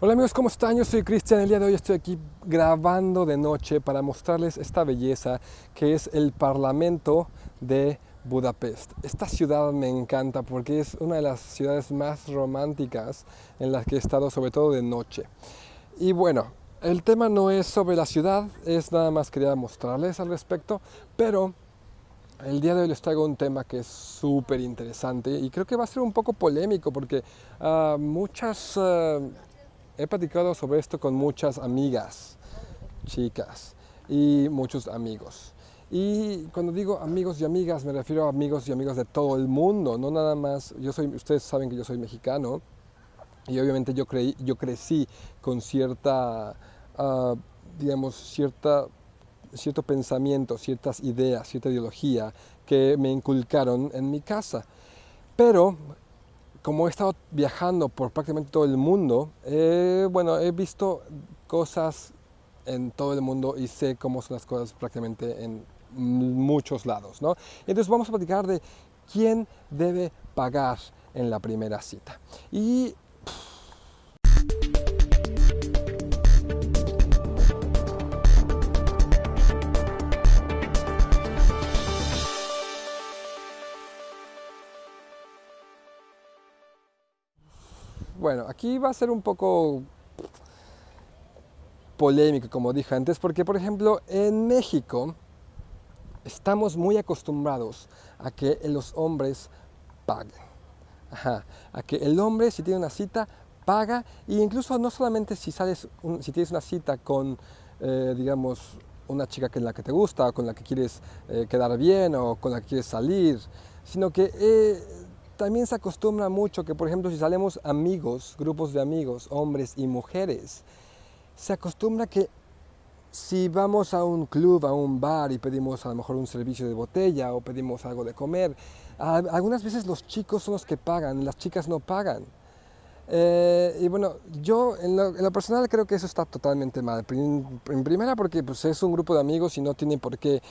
Hola amigos, ¿cómo están? Yo soy Cristian. El día de hoy estoy aquí grabando de noche para mostrarles esta belleza que es el Parlamento de Budapest. Esta ciudad me encanta porque es una de las ciudades más románticas en las que he estado, sobre todo de noche. Y bueno, el tema no es sobre la ciudad, es nada más quería mostrarles al respecto, pero el día de hoy les traigo un tema que es súper interesante y creo que va a ser un poco polémico porque uh, muchas... Uh, he platicado sobre esto con muchas amigas, chicas y muchos amigos. Y cuando digo amigos y amigas, me refiero a amigos y amigas de todo el mundo, no nada más, yo soy, ustedes saben que yo soy mexicano y obviamente yo, creí, yo crecí con cierta, uh, digamos, cierta, cierto pensamiento, ciertas ideas, cierta ideología que me inculcaron en mi casa. Pero como he estado viajando por prácticamente todo el mundo, bueno, he visto cosas en todo el mundo y sé cómo son las cosas prácticamente en muchos lados, ¿no? Entonces vamos a platicar de quién debe pagar en la primera cita. Y Bueno, aquí va a ser un poco polémico, como dije antes, porque por ejemplo en México estamos muy acostumbrados a que los hombres paguen. a que el hombre si tiene una cita paga e incluso no solamente si, sales si tienes una cita con, eh, digamos, una chica con la que te gusta, con la que quieres eh, quedar bien o con la que quieres salir, sino que eh, también se acostumbra mucho que, por ejemplo, si salemos amigos, grupos de amigos, hombres y mujeres, se acostumbra que si vamos a un club, a un bar y pedimos a lo mejor un servicio de botella o pedimos algo de comer, algunas veces los chicos son los que pagan, las chicas no pagan. Eh, y bueno, yo en lo, personal creo que eso está totalmente mal. En primera porque pues, es un grupo de amigos y no tiene por qué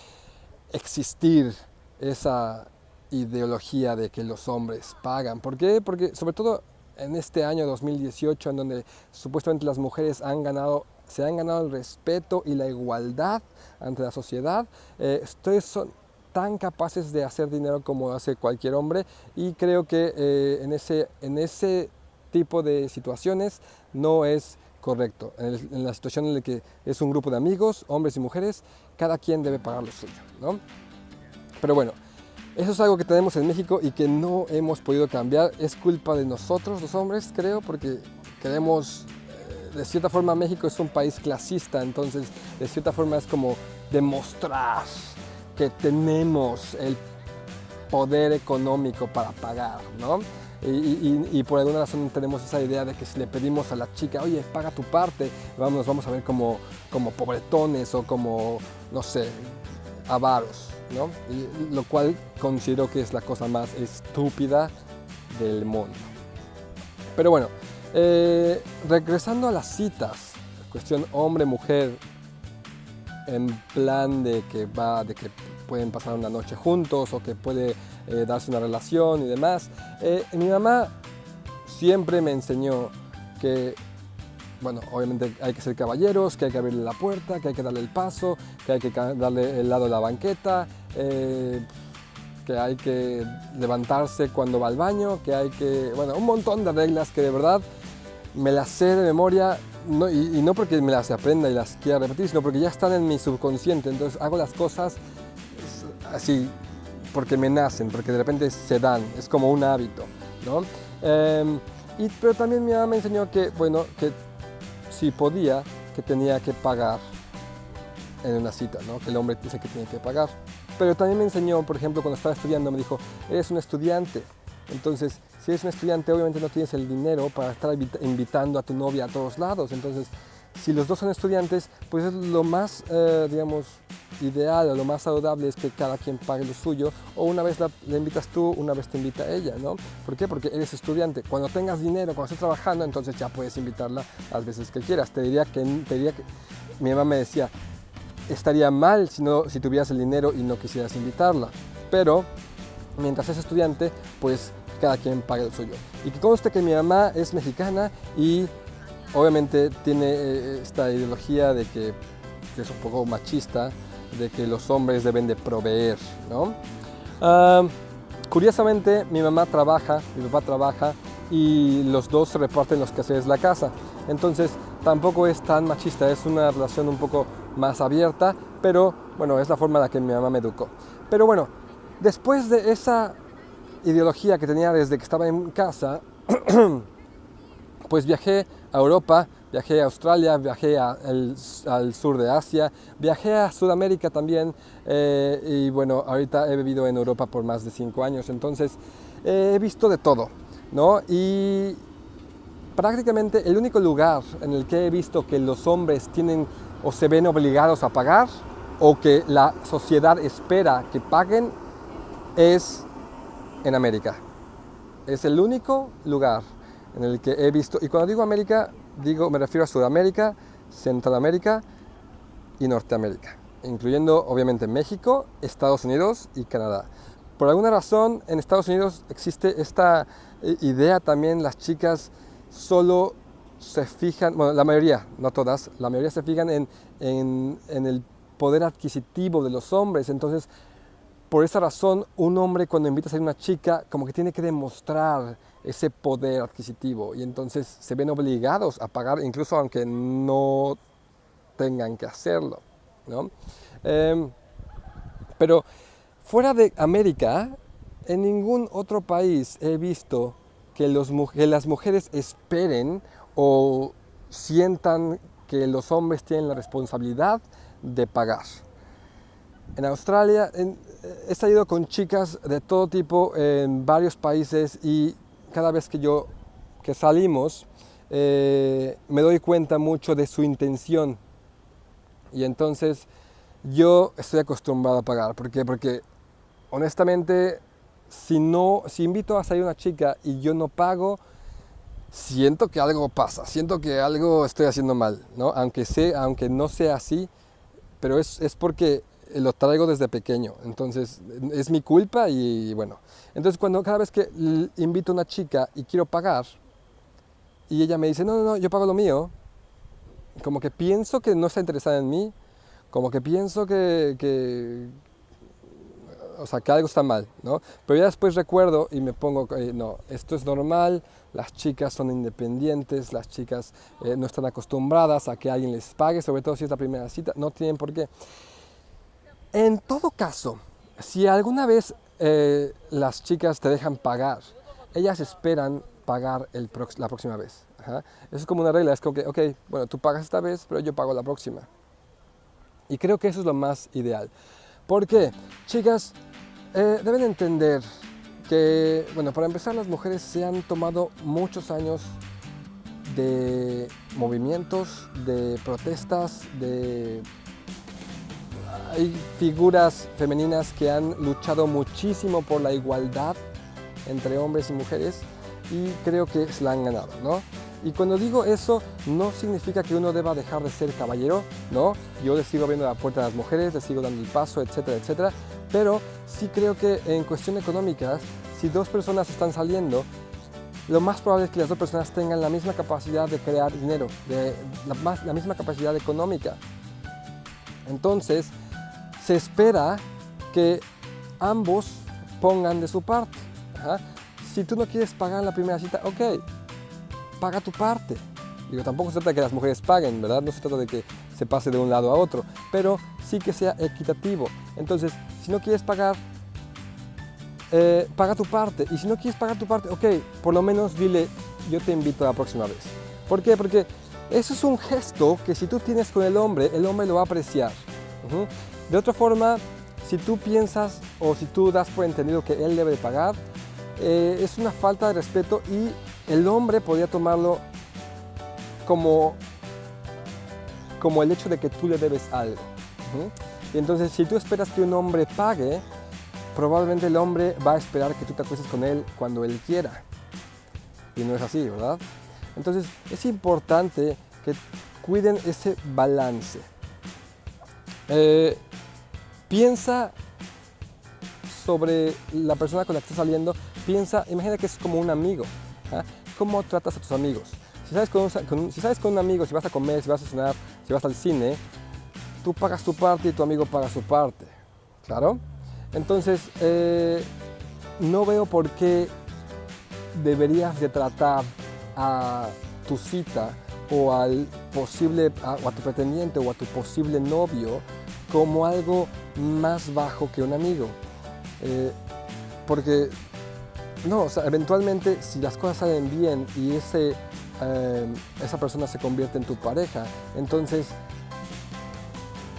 existir esa, ideología de que los hombres pagan. ¿Por qué? Porque sobre todo en este año 2018, en donde supuestamente las mujeres han ganado, se han ganado el respeto y la igualdad ante la sociedad, eh, ustedes son tan capaces de hacer dinero como hace cualquier hombre y creo que eh, en, ese, en ese tipo de situaciones no es correcto. En, en, la situación en la que es un grupo de amigos, hombres y mujeres, cada quien debe pagar lo suyo. ¿no? Pero bueno, eso es algo que tenemos en México y que no hemos podido cambiar. Es culpa de nosotros, los hombres, creo, porque queremos, eh, de cierta forma México es un país clasista, entonces de cierta forma es como demostrar que tenemos el poder económico para pagar, ¿no? Y, por alguna razón tenemos esa idea de que si le pedimos a la chica, oye, paga tu parte, vamos, vamos a ver como, como pobretones o como, no sé, avaros lo cual considero que es la cosa más estúpida del mundo. Pero bueno, eh, regresando a las citas, cuestión hombre-mujer, en plan de que va, de que pueden pasar una noche juntos o que puede eh, darse una relación y demás. Eh, mi mamá siempre me enseñó que bueno, obviamente hay que ser caballeros, que hay que abrirle la puerta, que hay que darle el paso, que hay que darle el lado de la banqueta, eh, que hay que levantarse cuando va al baño, que hay que, bueno, un montón de reglas que de verdad me las sé de memoria y, no porque me las aprenda y las quiera repetir, sino porque ya están en mi subconsciente, entonces hago las cosas así porque me nacen, porque de repente se dan, es como un hábito, ¿no? Em, y, pero también mi mamá me enseñó que, bueno, que si podía, que tenía que pagar en una cita, ¿no? que el hombre dice que tiene que pagar. Pero también me enseñó, por ejemplo, cuando estaba estudiando, me dijo, eres un estudiante, entonces si eres un estudiante obviamente no tienes el dinero para estar invitando a tu novia a todos lados, entonces si los dos son estudiantes, pues es lo más, eh, digamos, ideal o lo más saludable es que cada quien pague lo suyo o una vez la, le invitas tú, una vez te invita ella, ¿no? ¿Por qué? Porque eres estudiante. Cuando tengas dinero, cuando estés trabajando, entonces ya puedes invitarla las veces que quieras. Te diría que, te diría que mi mamá me decía, estaría mal si, no, si tuvieras el dinero y no quisieras invitarla, pero mientras es estudiante, pues cada quien pague lo suyo. Y que conste que mi mamá es mexicana y obviamente tiene eh, esta ideología de que, es un poco machista, de que los hombres deben de proveer, ¿no? Ah, curiosamente, mi mamá trabaja, mi papá trabaja y los dos reparten los quehaceres de la casa. Entonces, tampoco es tan machista, es una relación un poco más abierta, pero bueno, es la forma en la que mi mamá me educó. Pero bueno, después de esa ideología que tenía desde que estaba en casa, pues viajé a Europa, viajé a Australia, viajé al sur de Asia, viajé a Sudamérica también eh, y bueno, ahorita he vivido en Europa por más de cinco años, entonces eh, he visto de todo, ¿no? Y prácticamente el único lugar en el que he visto que los hombres tienen o se ven obligados a pagar o que la sociedad espera que paguen es en América. Es el único lugar en el que he visto, y cuando digo América, digo, me refiero a Sudamérica, Centroamérica y Norteamérica, incluyendo obviamente México, Estados Unidos y Canadá. Por alguna razón en Estados Unidos existe esta eh, idea también, las chicas solo se fijan, bueno, la mayoría, no todas, la mayoría se fijan en, en, en el poder adquisitivo de los hombres, entonces por esa razón, un hombre cuando invita a salir una chica, como que tiene que demostrar ese poder adquisitivo y entonces se ven obligados a pagar, incluso aunque no tengan que hacerlo. ¿no? Em, pero fuera de América, en ningún otro país he visto que, los, que las mujeres esperen o sientan que los hombres tienen la responsabilidad de pagar. En Australia he salido con chicas de todo tipo en varios países y cada vez que yo que salimos eh, me doy cuenta mucho de su intención y entonces yo estoy acostumbrado a pagar. ¿Por qué? Porque honestamente si no, si invito a salir una chica y yo no pago, siento que algo pasa, siento que algo estoy haciendo mal, ¿no? Aunque, sé, aunque no sea así, pero es, es porque lo traigo desde pequeño, entonces es mi culpa y bueno. Entonces cuando cada vez que invito a una chica y quiero pagar y ella me dice, no, no, no, yo pago lo mío, como que pienso que no está interesada en mí, como que pienso que, que o sea, que algo está mal, ¿no? Pero ya después recuerdo y me pongo, eh, no, esto es normal, las chicas son independientes, las chicas eh, no están acostumbradas a que alguien les pague, sobre todo si es la primera cita, no tienen por qué. En todo caso, si alguna vez eh, las chicas te dejan pagar, ellas esperan pagar la próxima vez. Eso es como una regla, es como que, ok, bueno, tú pagas esta vez, pero yo pago la próxima. Y creo que eso es lo más ideal. ¿Por qué? Chicas, eh, deben entender que, bueno, para empezar, las mujeres se han tomado muchos años de movimientos, de protestas, de hay figuras femeninas que han luchado muchísimo por la igualdad entre hombres y mujeres y creo que se la han ganado, ¿no? Y cuando digo eso, no significa que uno deba dejar de ser caballero, ¿no? Yo les sigo abriendo la puerta a las mujeres, les sigo dando el paso, etcétera, etcétera. Pero sí creo que en cuestión económica, si dos personas están saliendo, lo más probable es que las dos personas tengan la misma capacidad de crear dinero, de la, la misma capacidad económica. Entonces, se espera que ambos pongan de su parte. Si tú no quieres pagar la primera cita, ok, paga tu parte. Digo, tampoco se trata de que las mujeres paguen, ¿verdad? No se trata de que se pase de un lado a otro, pero sí que sea equitativo. Entonces, si no quieres pagar, eh, paga tu parte. Y si no quieres pagar tu parte, ok, por lo menos dile, yo te invito a la próxima vez. ¿Por qué? Porque eso es un gesto que si tú tienes con el hombre, el hombre lo va a apreciar. De otra forma, si tú piensas o si tú das por entendido que él debe de pagar, eh, es una falta de respeto y el hombre podría tomarlo como, como el hecho de que tú le debes algo. Y entonces, si tú esperas que un hombre pague, probablemente el hombre va a esperar que tú te acuestes con él cuando él quiera. Y no es así, ¿verdad? Entonces, es importante que cuiden ese balance. Eh, piensa sobre la persona con la que estás saliendo, piensa, imagina que es como un amigo. ¿ah? ¿Cómo tratas a tus amigos? Si sales con, un, si sales con un amigo, si vas a comer, si vas a cenar, si vas al cine, tú pagas tu parte y tu amigo paga su parte. ¿Claro? Entonces, eh, no veo por qué deberías de tratar a tu cita o al posible o a tu pretendiente o a tu posible novio como algo más bajo que un amigo. Eh, porque no, o sea, eventualmente si las cosas salen bien y ese, eh, esa persona se convierte en tu pareja, entonces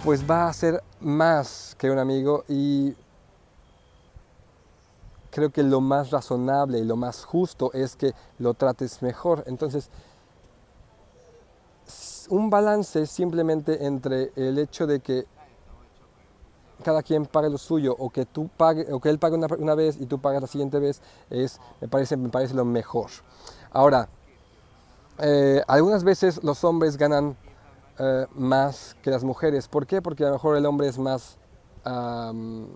pues va a ser más que un amigo y creo que lo más razonable y lo más justo es que lo trates mejor. Entonces, un balance simplemente entre el hecho de que cada quien pague lo suyo o que tú pague o que él pague una, una vez y tú pagas la siguiente vez es me parece me parece lo mejor. Ahora, eh, algunas veces los hombres ganan eh, más que las mujeres. ¿Por qué? Porque a lo mejor el hombre es más am,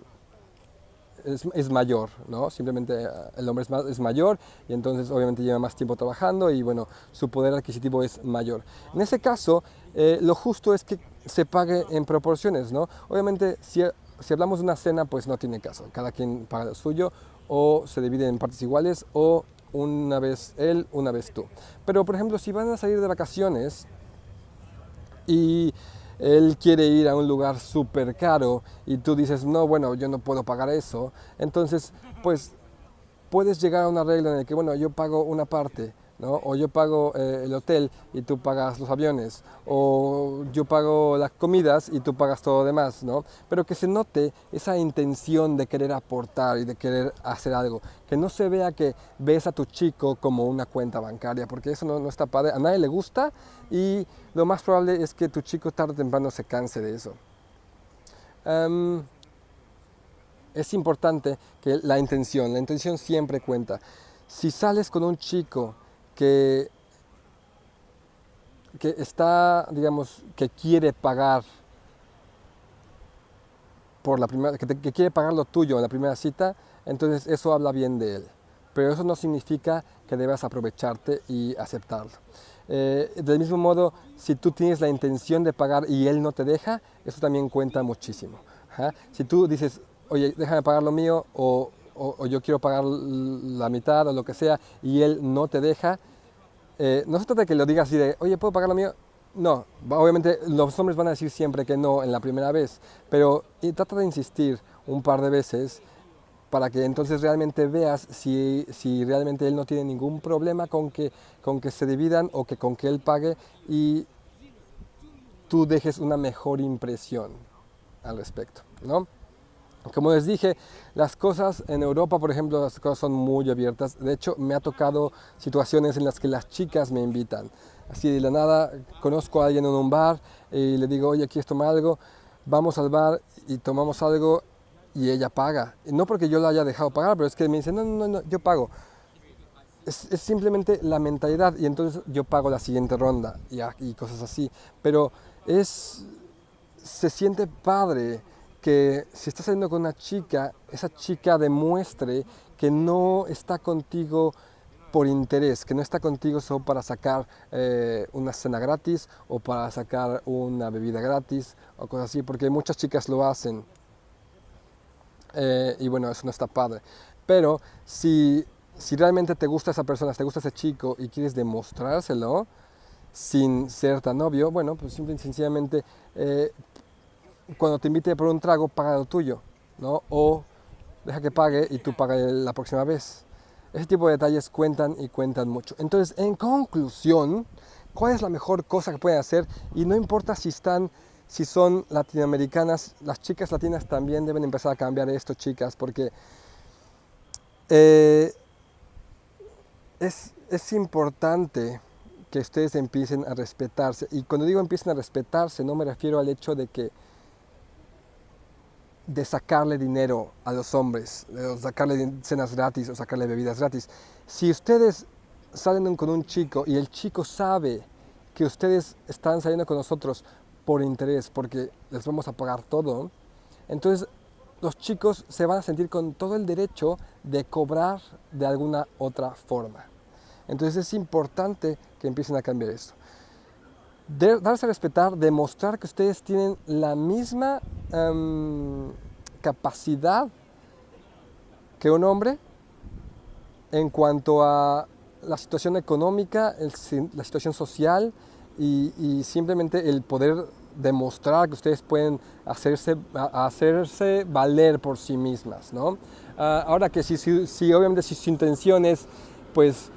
es, es mayor, ¿no? Simplemente eh, el hombre es, más, es mayor y entonces obviamente lleva más tiempo trabajando y bueno, su poder adquisitivo es mayor. En ese caso, eh, lo justo es que se pague en proporciones, ¿no? Obviamente, si, si hablamos de una cena, pues no tiene caso. Cada quien paga lo suyo o se divide en partes iguales o una vez él, una vez tú. Pero, por ejemplo, si van a salir de vacaciones, y él quiere ir a un lugar súper caro y tú dices, no, bueno, yo no puedo pagar eso, entonces, pues puedes llegar a un arreglo en el que, bueno, yo pago una parte, ¿no? O yo pago eh, el hotel y tú pagas los aviones, o yo pago las comidas y tú pagas todo lo demás, ¿no? Pero que se note esa intención de querer aportar y de querer hacer algo, que no se vea que ves a tu chico como una cuenta bancaria, porque eso no, no está padre, a nadie le gusta y lo más probable es que tu chico tarde o temprano se canse de eso. Em, es importante que la intención, la intención siempre cuenta. Si sales con un chico que, está, digamos, que quiere pagar por la primera, que, quiere pagar lo tuyo en la primera cita, entonces eso habla bien de él. Pero eso no significa que debas aprovecharte y aceptarlo. Eh, del mismo modo, si tú tienes la intención de pagar y él no te deja, eso también cuenta muchísimo. Si tú dices, oye, déjame pagar lo mío o, o- o yo quiero pagar la mitad o lo que sea y él no te deja, eh, no se trata de que lo digas así de, oye, ¿puedo pagar lo mío? No, obviamente los hombres van a decir siempre que no en la primera vez, pero trata de insistir un par de veces para que entonces realmente veas si, si realmente él no tiene ningún problema con que, con que se dividan o que con que él pague y tú dejes una mejor impresión al respecto, ¿no? Como les dije, las cosas en Europa, por ejemplo, las cosas son muy abiertas. De hecho, me ha tocado situaciones en las que las chicas me invitan. Así de la nada, conozco a alguien en un bar y le digo, oye, ¿quieres tomar algo? Vamos al bar y tomamos algo y ella paga. No porque yo la haya dejado pagar, pero es que me dice, no, no, no, yo pago. Es, es simplemente la mentalidad y entonces yo pago la siguiente ronda y, a- y cosas así. Pero es, se siente padre que si estás saliendo con una chica, esa chica demuestre que no está contigo por interés, que no está contigo solo para sacar eh, una cena gratis o para sacar una bebida gratis o cosas así, porque muchas chicas lo hacen. Eh, y bueno, eso no está padre. Pero si, si realmente te gusta esa persona, te gusta ese chico y quieres demostrárselo sin ser tan obvio, bueno, pues simple y sencillamente eh, cuando te invite por un trago, paga lo tuyo, ¿no? O deja que pague y tú pagas la próxima vez. Ese tipo de detalles cuentan y cuentan mucho. Entonces, en conclusión, ¿cuál es la mejor cosa que pueden hacer? Y no importa si están, si son latinoamericanas, las chicas latinas también deben empezar a cambiar esto, chicas, porque eh, es, es importante que ustedes empiecen a respetarse. Y cuando digo empiecen a respetarse, no me refiero al hecho de que de sacarle dinero a los hombres, de sacarle cenas gratis o sacarle bebidas gratis. Si ustedes salen con un chico y el chico sabe que ustedes están saliendo con nosotros por interés, porque les vamos a pagar todo, entonces los chicos se van a sentir con todo el derecho de cobrar de alguna otra forma. Entonces es importante que empiecen a cambiar esto. Darse a respetar, demostrar que ustedes tienen la misma em, capacidad que un hombre en cuanto a la situación económica, la situación social y, y simplemente el poder demostrar que ustedes pueden hacerse, hacerse valer por sí mismas. ¿no? Ah, ahora que si, si, si obviamente si su intención es pues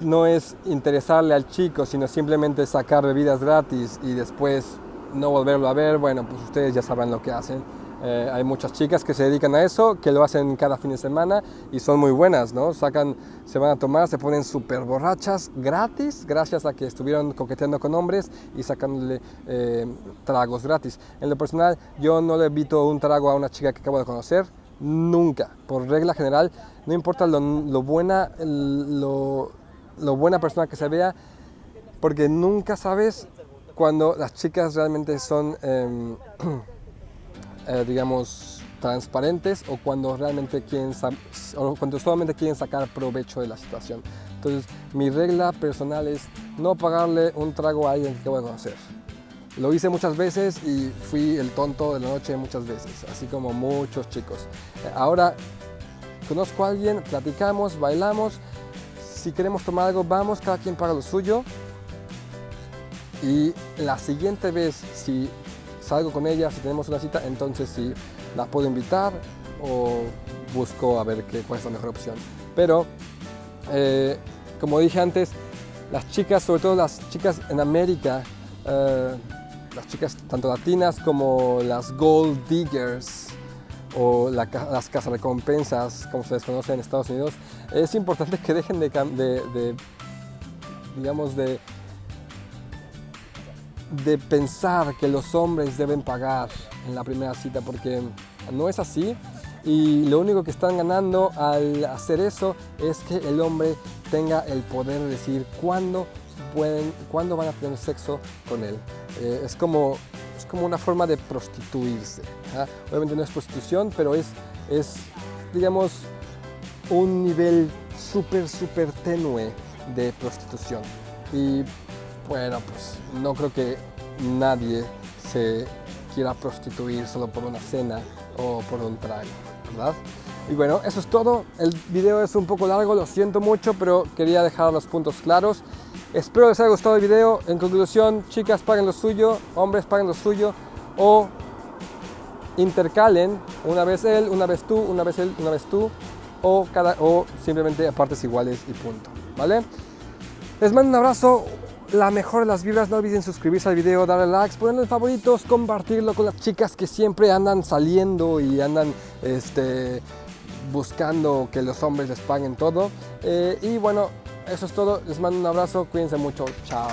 no es interesarle al chico, sino simplemente sacar bebidas gratis y después no volverlo a ver, bueno, pues ustedes ya sabrán lo que hacen. Eh, hay muchas chicas que se dedican a eso, que lo hacen cada fin de semana y son muy buenas, ¿no? Sacan, se van a tomar, se ponen súper borrachas gratis, gracias a que estuvieron coqueteando con hombres y sacándole eh, tragos gratis. En lo personal, yo no le evito un trago a una chica que acabo de conocer, nunca. Por regla general, no importa lo, buena, lo, buena persona que se vea, porque nunca sabes cuando las chicas realmente son, em, eh, digamos, transparentes o cuando realmente quieren, o cuando solamente quieren sacar provecho de la situación. Entonces, mi regla personal es no pagarle un trago a alguien que acabo de conocer. Lo hice muchas veces y fui el tonto de la noche muchas veces, así como muchos chicos. Ahora conozco a alguien, platicamos, bailamos, si queremos tomar algo vamos, cada quien paga lo suyo. Y la siguiente vez, si salgo con ella, si tenemos una cita, entonces sí la puedo invitar o busco a ver qué, cuál es la mejor opción. Pero, eh, como dije antes, las chicas, sobre todo las chicas en América, eh, las chicas tanto latinas como las gold diggers o la las cazarrecompensas, como se les conoce en Estados Unidos, es importante que dejen de, digamos, de, de pensar que los hombres deben pagar en la primera cita, porque no es así. Y lo único que están ganando al hacer eso es que el hombre tenga el poder de decir cuándo, pueden, cuándo van a tener sexo con él. Eh, es, como, es como una forma de prostituirse. ¿ah? Obviamente no es prostitución, pero es, es digamos, un nivel súper, súper tenue de prostitución. Y bueno, pues no creo que nadie se quiera prostituir solo por una cena o por un trago, ¿verdad? Y bueno, eso es todo. El video es un poco largo, lo siento mucho, pero quería dejar los puntos claros. Espero les haya gustado el video. En conclusión, chicas paguen lo suyo, hombres paguen lo suyo o intercalen una vez él, una vez tú, una vez él, una vez tú o, cada, o simplemente a partes iguales y punto, ¿vale? Les mando un abrazo, la mejor de las vibras, no olviden suscribirse al video, darle likes, ponerle favoritos, compartirlo con las chicas que siempre andan saliendo y andan este, buscando que los hombres les paguen todo. Eh, y bueno, eso es todo, les mando un abrazo, cuídense mucho, chao.